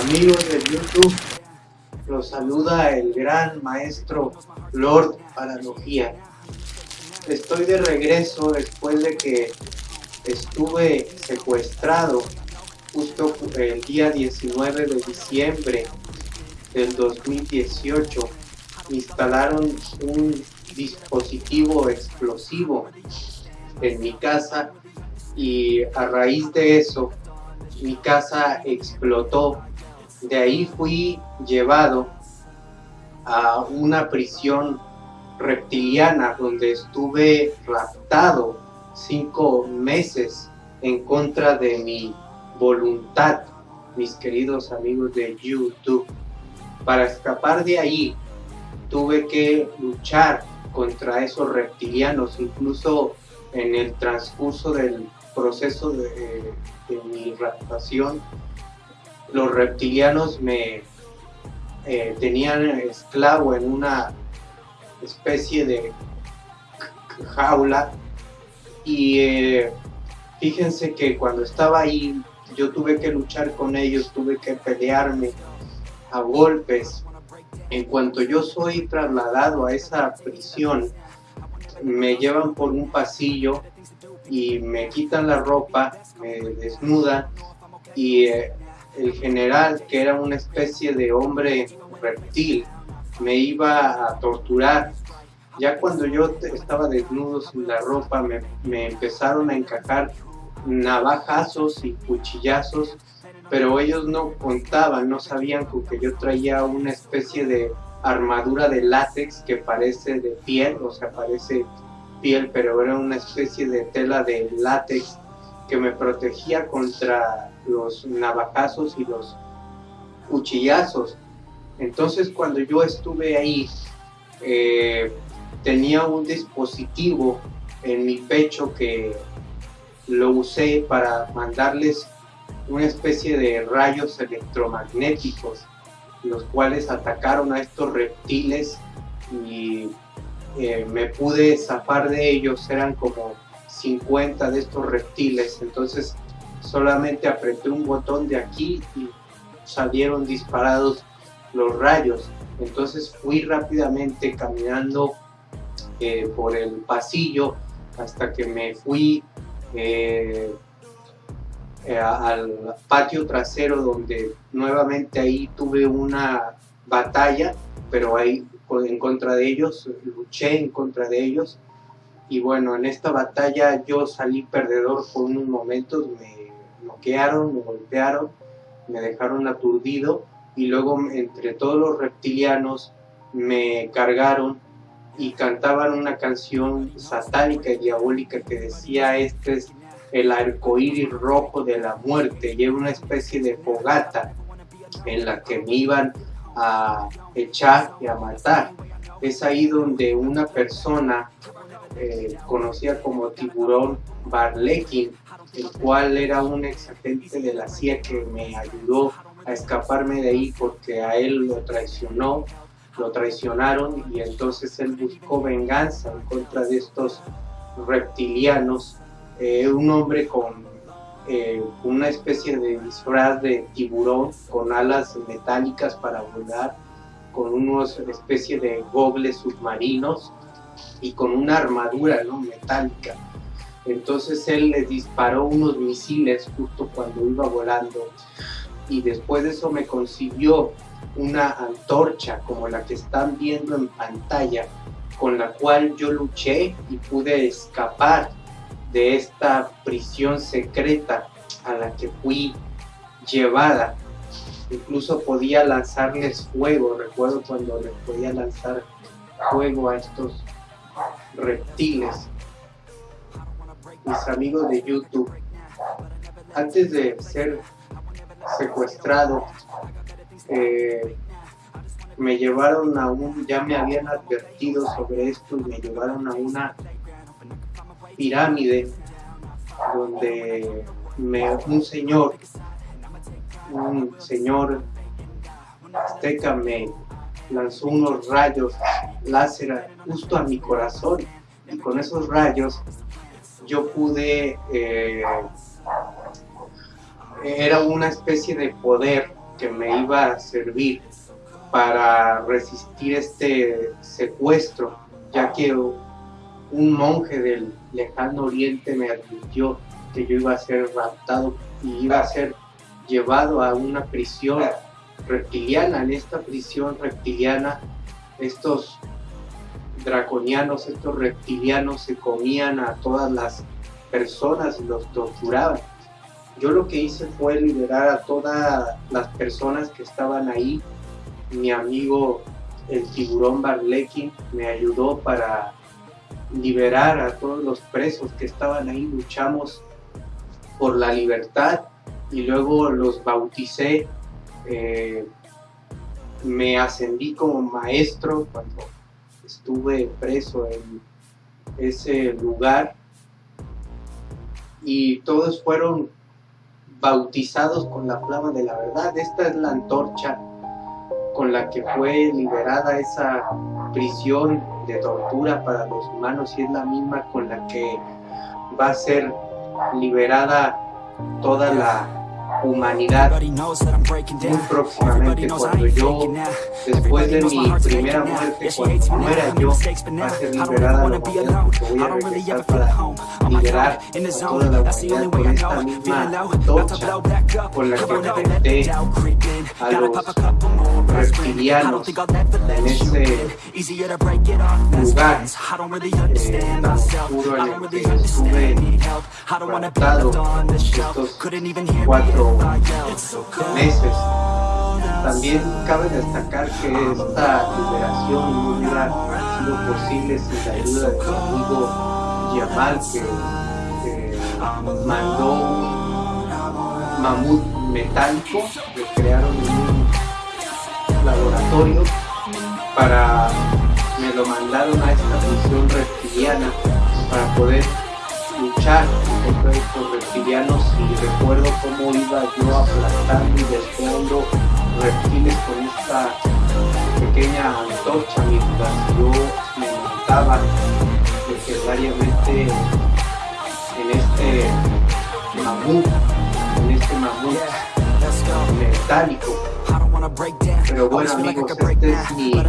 Amigos de YouTube, los saluda el gran maestro Lord Paralogía. Estoy de regreso después de que estuve secuestrado justo el día 19 de diciembre del 2018. Instalaron un dispositivo explosivo en mi casa y a raíz de eso mi casa explotó. De ahí fui llevado a una prisión reptiliana donde estuve raptado cinco meses en contra de mi voluntad, mis queridos amigos de YouTube. Para escapar de ahí tuve que luchar contra esos reptilianos, incluso en el transcurso del proceso de, mi raptación, los reptilianos me eh, tenían esclavo en una especie de jaula y eh, fíjense que cuando estaba ahí yo tuve que luchar con ellos, tuve que pelearme a golpes. En cuanto yo soy trasladado a esa prisión, me llevan por un pasillo y me quitan la ropa, me desnudan y eh, el general, que era una especie de hombre reptil, me iba a torturar. Ya cuando yo estaba desnudo sin la ropa, me, me empezaron a encajar navajazos y cuchillazos, pero ellos no contaban, no sabían que yo traía una especie de armadura de látex que parece de piel, o sea, parece piel, pero era una especie de tela de látex que me protegía contra los navajazos y los cuchillazos. Entonces cuando yo estuve ahí, eh, tenía un dispositivo en mi pecho que lo usé para mandarles una especie de rayos electromagnéticos, los cuales atacaron a estos reptiles y eh, me pude zafar de ellos, eran como 50 de estos reptiles, entonces solamente apreté un botón de aquí y salieron disparados los rayos. Entonces fui rápidamente caminando eh, por el pasillo hasta que me fui eh, al patio trasero donde nuevamente ahí tuve una batalla, pero ahí en contra de ellos, luché en contra de ellos y bueno, en esta batalla yo salí perdedor por unos momentos, me bloquearon, me golpearon, me dejaron aturdido y luego entre todos los reptilianos me cargaron y cantaban una canción satánica y diabólica que decía este es el arcoíris rojo de la muerte y era una especie de fogata en la que me iban a echar y a matar. Es ahí donde una persona eh, conocida como Tiburón Barlekin, el cual era un ex agente de la CIA que me ayudó a escaparme de ahí porque a él lo traicionó, lo traicionaron y entonces él buscó venganza en contra de estos reptilianos. Eh, un hombre con eh, una especie de disfraz de tiburón con alas metálicas para volar, con unos especie de gobles submarinos y con una armadura ¿no? metálica. Entonces él le disparó unos misiles justo cuando iba volando y después de eso me consiguió una antorcha como la que están viendo en pantalla con la cual yo luché y pude escapar de esta prisión secreta a la que fui llevada. Incluso podía lanzarles fuego, recuerdo cuando les podía lanzar fuego a estos reptiles. Mis amigos de YouTube, antes de ser secuestrado, eh, me llevaron a un, ya me habían advertido sobre esto y me llevaron a una pirámide donde me, un señor, un señor azteca me lanzó unos rayos láser justo a mi corazón. Y con esos rayos yo pude, eh, era una especie de poder que me iba a servir para resistir este secuestro, ya que un monje del lejano oriente me advirtió que yo iba a ser raptado y iba a ser llevado a una prisión reptiliana. En esta prisión reptiliana, estos draconianos, estos reptilianos se comían a todas las personas y los torturaban. Yo lo que hice fue liberar a todas las personas que estaban ahí. Mi amigo el tiburón Barlekin me ayudó para liberar a todos los presos que estaban ahí. Luchamos por la libertad y luego los bauticé. Eh, me ascendí como maestro cuando estuve preso en ese lugar y todos fueron bautizados con la flama de la verdad. Esta es la antorcha con la que fue liberada esa prisión de tortura para los humanos y es la misma con la que va a ser liberada toda la humanidad muy próximamente cuando yo, después de mi primera muerte, cuando muera yo, va a ser liberada la humanidad porque voy a regresar para liberar a toda la humanidad con esta misma antorcha con la que enfrenté a los reptilianos en ese lugar eh, tan oscuro en el que estuve raptado estos cuatro meses. También cabe destacar que esta liberación no hubiera sido posible sin la ayuda de su amigo Yamal que mandó un mamut metálico que crearon un laboratorio para me lo mandaron a esta misión reptiliana para poder luchar contra estos reptilianos y recuerdo cómo iba yo aplastando y desviando reptiles con esta pequeña antorcha mientras yo me montaba necesariamente en este mamut, en este mamut metálico. Pero bueno amigos, este es mi